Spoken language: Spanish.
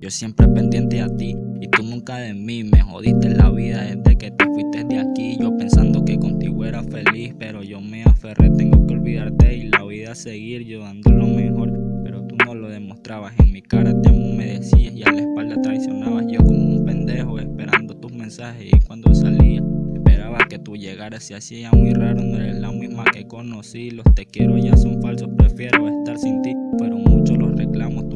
Yo siempre pendiente a ti y tú nunca de mí. Me jodiste la vida desde que te fuiste de aquí. Yo pensando que contigo era feliz Pero yo me aferré, tengo que olvidarte y la vida seguir Yo dando lo mejor, pero tú no lo demostrabas. En mi cara te amo me decías y a la espalda traicionabas. Yo como un pendejo esperando tus mensajes. Y cuando salía Esperaba que tú llegaras. Y hacía muy raro No eres la misma que conocí. Los te quiero ya son falsos, prefiero estar sin ti. Pero muchos los reclamos